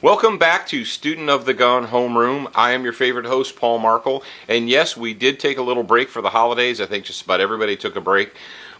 Welcome back to Student of the Gun Homeroom. I am your favorite host, Paul Markel. And yes, we did take a little break for the holidays. I think just about everybody took a break.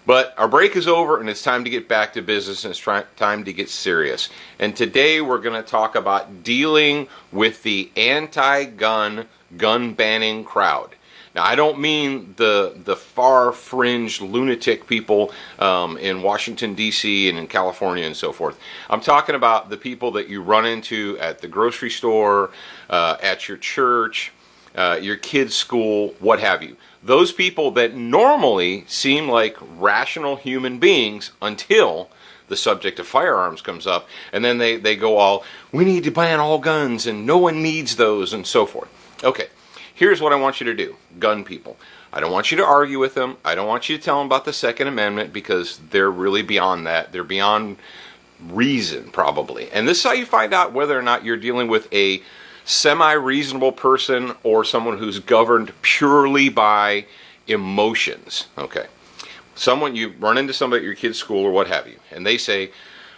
But our break is over and it's time to get back to business and it's time to get serious. And today we're going to talk about dealing with the anti gun, gun banning crowd. Now, I don't mean the the far fringe lunatic people um, in Washington D.C. and in California and so forth. I'm talking about the people that you run into at the grocery store, uh, at your church, uh, your kids' school, what have you. Those people that normally seem like rational human beings until the subject of firearms comes up, and then they, they go all, we need to ban all guns and no one needs those and so forth. Okay, here's what I want you to do, gun people. I don't want you to argue with them. I don't want you to tell them about the Second Amendment because they're really beyond that. They're beyond reason, probably. And this is how you find out whether or not you're dealing with a semi reasonable person or someone who's governed purely by emotions. Okay. Someone, you run into somebody at your kid's school or what have you, and they say,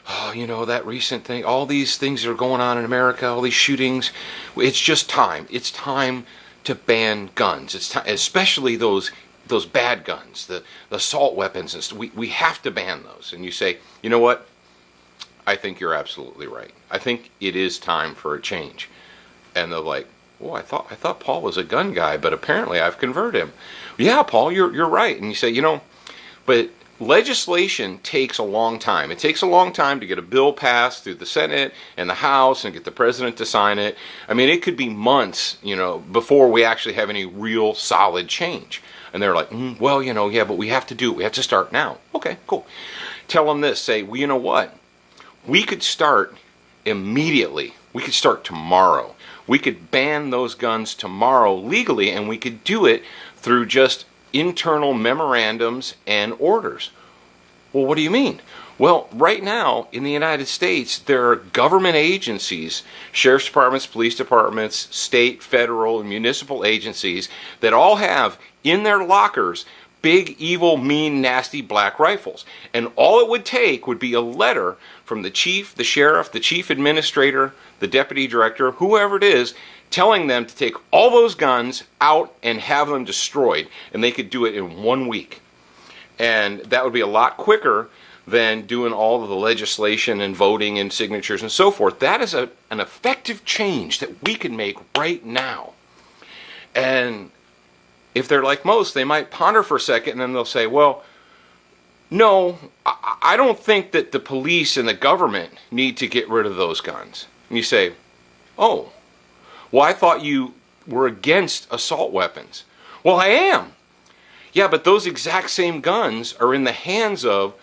oh, you know, that recent thing, all these things that are going on in America, all these shootings, it's just time. It's time to ban guns. It's time, especially those those bad guns, the, the assault weapons and stuff. We, we have to ban those. And you say, you know what? I think you're absolutely right. I think it is time for a change. And they're like, oh, I thought I thought Paul was a gun guy, but apparently I've converted him. Yeah, Paul, you're you're right. And you say, you know, but legislation takes a long time. It takes a long time to get a bill passed through the Senate and the House and get the president to sign it. I mean, it could be months, you know, before we actually have any real solid change. And they're like, mm, well, you know, yeah, but we have to do it. We have to start now. Okay, cool. Tell them this. Say, well, you know what? We could start immediately. We could start tomorrow. We could ban those guns tomorrow legally, and we could do it through just internal memorandums and orders. Well, what do you mean? Well, right now in the United States, there are government agencies, sheriff's departments, police departments, state, federal, and municipal agencies that all have in their lockers big, evil, mean, nasty black rifles. And all it would take would be a letter from the chief, the sheriff, the chief administrator, the deputy director, whoever it is, telling them to take all those guns out and have them destroyed. And they could do it in one week. And that would be a lot quicker than doing all of the legislation and voting and signatures and so forth. That is a, an effective change that we can make right now. And if they're like most, they might ponder for a second and then they'll say, well, no, I don't think that the police and the government need to get rid of those guns. And you say, oh, well, I thought you were against assault weapons. Well, I am. Yeah, but those exact same guns are in the hands of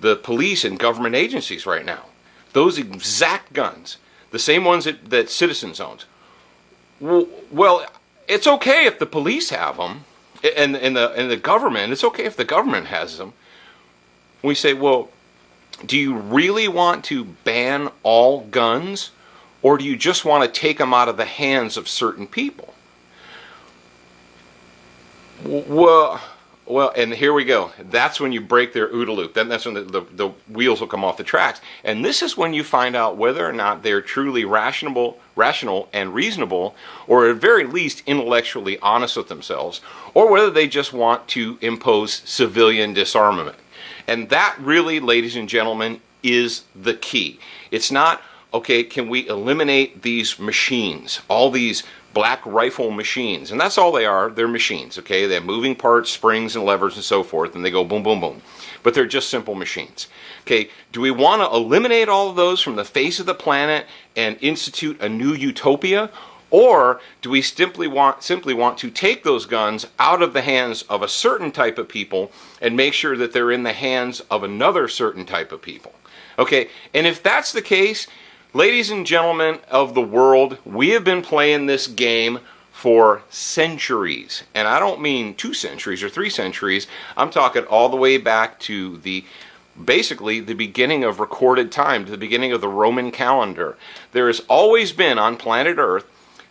the police and government agencies right now. Those exact guns, the same ones that, that citizens own. Well, it's okay if the police have them, and, and, the, and the government, it's okay if the government has them. We say, well, do you really want to ban all guns? Or do you just want to take them out of the hands of certain people? Well, well, and here we go. That's when you break their OODA loop. Then that's when the, the, the, wheels will come off the tracks. And this is when you find out whether or not they're truly rational, rational and reasonable, or at very least intellectually honest with themselves, or whether they just want to impose civilian disarmament. And that really, ladies and gentlemen, is the key. It's not, okay, can we eliminate these machines, all these black rifle machines? And that's all they are. They're machines, okay? They have moving parts, springs, and levers, and so forth, and they go boom, boom, boom. But they're just simple machines. Okay, do we want to eliminate all of those from the face of the planet and institute a new utopia? Or do we simply want, simply want to take those guns out of the hands of a certain type of people and make sure that they're in the hands of another certain type of people? Okay, and if that's the case, ladies and gentlemen of the world, we have been playing this game for centuries. And I don't mean two centuries or three centuries, I'm talking all the way back to the basically the beginning of recorded time, to the beginning of the Roman calendar. There has always been on planet Earth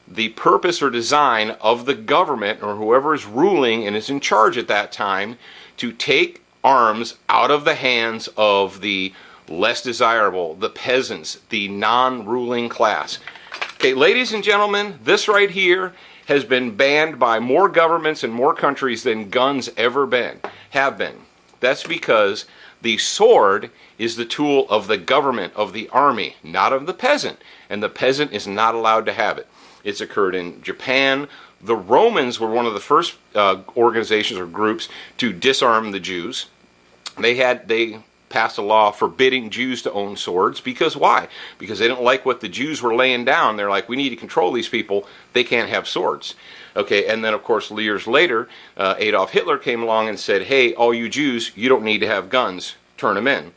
the purpose or design of the government or whoever is ruling and is in charge at that time to take arms out of the hands of the less desirable, the peasants, the non ruling class. Okay, ladies and gentlemen, this right here has been banned by more governments and more countries than guns ever been have been. That's because the sword is the tool of the government, of the army, not of the peasant. And the peasant is not allowed to have it. It's occurred in Japan. The Romans were one of the first uh, organizations or groups to disarm the Jews. They had they passed a law forbidding Jews to own swords because why? Because they didn't like what the Jews were laying down. They're like, we need to control these people. They can't have swords. Okay, and then of course years later, uh, Adolf Hitler came along and said, hey, all you Jews, you don't need to have guns. Turn them in.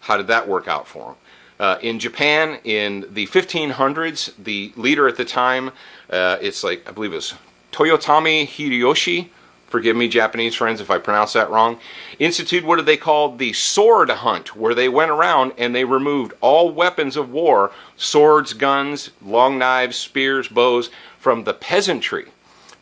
How did that work out for them? Uh, in Japan, in the 1500s, the leader at the time, uh, it's like, I believe it was Toyotomi Hideyoshi, forgive me, Japanese friends, if I pronounce that wrong, instituted what they called the sword hunt, where they went around and they removed all weapons of war, swords, guns, long knives, spears, bows, from the peasantry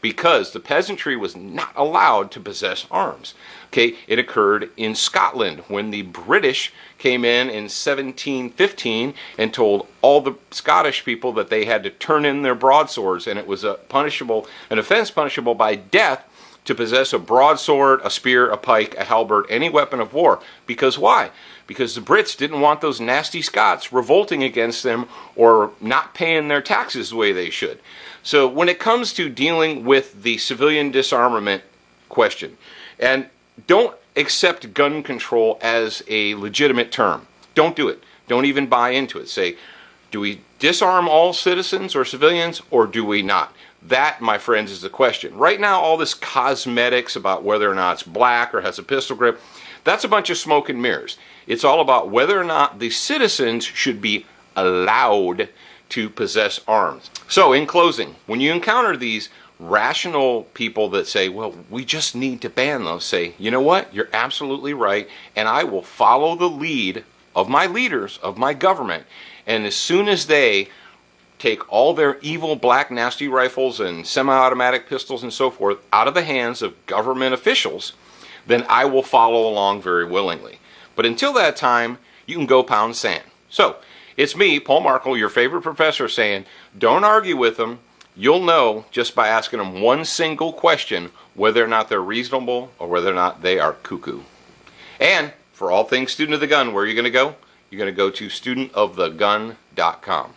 because the peasantry was not allowed to possess arms. Okay, it occurred in Scotland when the British came in in 1715 and told all the Scottish people that they had to turn in their broadswords, and it was a punishable, an offense punishable by death to possess a broadsword, a spear, a pike, a halberd, any weapon of war. Because why? Because the Brits didn't want those nasty Scots revolting against them or not paying their taxes the way they should. So when it comes to dealing with the civilian disarmament question, and don't accept gun control as a legitimate term. Don't do it. Don't even buy into it. Say, do we disarm all citizens or civilians or do we not? That, my friends, is the question. Right now, all this cosmetics about whether or not it's black or has a pistol grip, that's a bunch of smoke and mirrors. It's all about whether or not the citizens should be allowed to possess arms. So, in closing, when you encounter these rational people that say, well, we just need to ban those, say, you know what? You're absolutely right, and I will follow the lead of my leaders, of my government. And as soon as they take all their evil black nasty rifles and semi-automatic pistols and so forth out of the hands of government officials, then I will follow along very willingly. But until that time, you can go pound sand. So, it's me, Paul Markel, your favorite professor, saying, don't argue with them. You'll know just by asking them one single question whether or not they're reasonable or whether or not they are cuckoo. And for all things Student of the Gun, where are you going to go? You're going to go to studentofthegun.com.